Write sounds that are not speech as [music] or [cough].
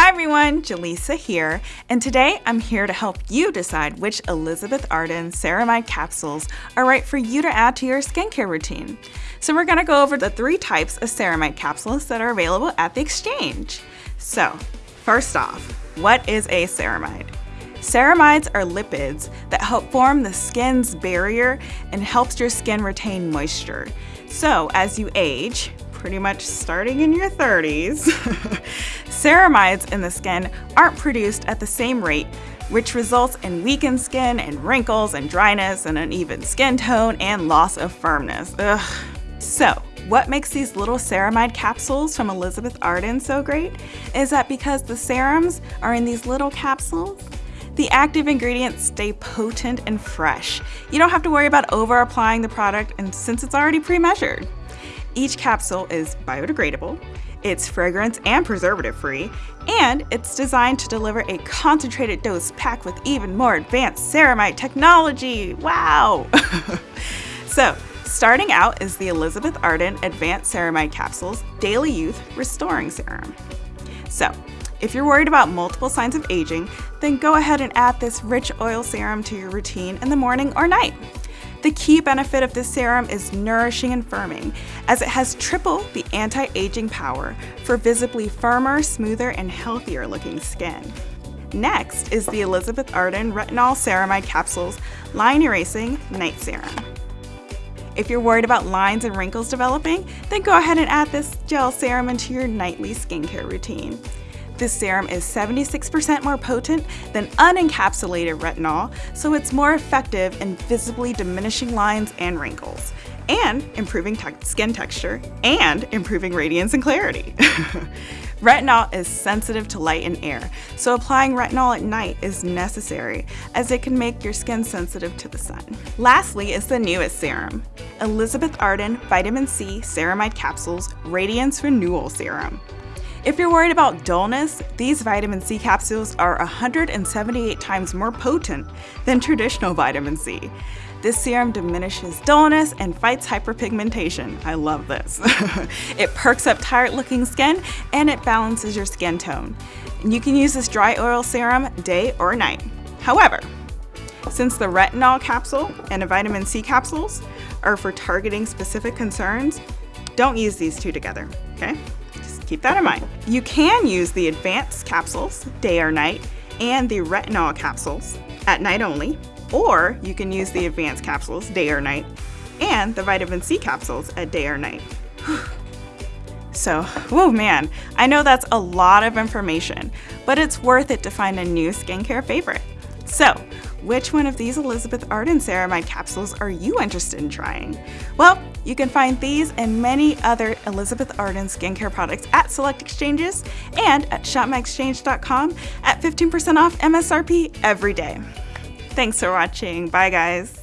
Hi everyone, Jaleesa here, and today I'm here to help you decide which Elizabeth Arden ceramide capsules are right for you to add to your skincare routine. So we're gonna go over the three types of ceramide capsules that are available at the exchange. So, first off, what is a ceramide? Ceramides are lipids that help form the skin's barrier and helps your skin retain moisture. So as you age, pretty much starting in your 30s, [laughs] ceramides in the skin aren't produced at the same rate, which results in weakened skin and wrinkles and dryness and uneven skin tone and loss of firmness. Ugh. So, what makes these little ceramide capsules from Elizabeth Arden so great is that because the serums are in these little capsules, the active ingredients stay potent and fresh. You don't have to worry about over applying the product and since it's already pre-measured. Each capsule is biodegradable, it's fragrance and preservative free, and it's designed to deliver a concentrated dose packed with even more advanced ceramide technology. Wow! [laughs] so, starting out is the Elizabeth Arden Advanced Ceramide Capsules Daily Youth Restoring Serum. So, if you're worried about multiple signs of aging, then go ahead and add this rich oil serum to your routine in the morning or night. The key benefit of this serum is nourishing and firming, as it has triple the anti-aging power for visibly firmer, smoother, and healthier looking skin. Next is the Elizabeth Arden Retinol Ceramide Capsules Line Erasing Night Serum. If you're worried about lines and wrinkles developing, then go ahead and add this gel serum into your nightly skincare routine. This serum is 76% more potent than unencapsulated retinol, so it's more effective in visibly diminishing lines and wrinkles, and improving te skin texture, and improving radiance and clarity. [laughs] retinol is sensitive to light and air, so applying retinol at night is necessary, as it can make your skin sensitive to the sun. Lastly is the newest serum, Elizabeth Arden Vitamin C Ceramide Capsules Radiance Renewal Serum. If you're worried about dullness, these vitamin C capsules are 178 times more potent than traditional vitamin C. This serum diminishes dullness and fights hyperpigmentation. I love this. [laughs] it perks up tired looking skin and it balances your skin tone. And you can use this dry oil serum day or night. However, since the retinol capsule and the vitamin C capsules are for targeting specific concerns, don't use these two together, okay? Keep that in mind. You can use the advanced capsules, day or night, and the retinol capsules at night only, or you can use the advanced capsules, day or night, and the vitamin C capsules at day or night. [sighs] So, oh man, I know that's a lot of information, but it's worth it to find a new skincare favorite. So, which one of these Elizabeth Arden ceramide capsules are you interested in trying? Well, you can find these and many other Elizabeth Arden skincare products at select exchanges and at shopmyexchange.com at 15% off MSRP every day. Thanks for watching. Bye guys.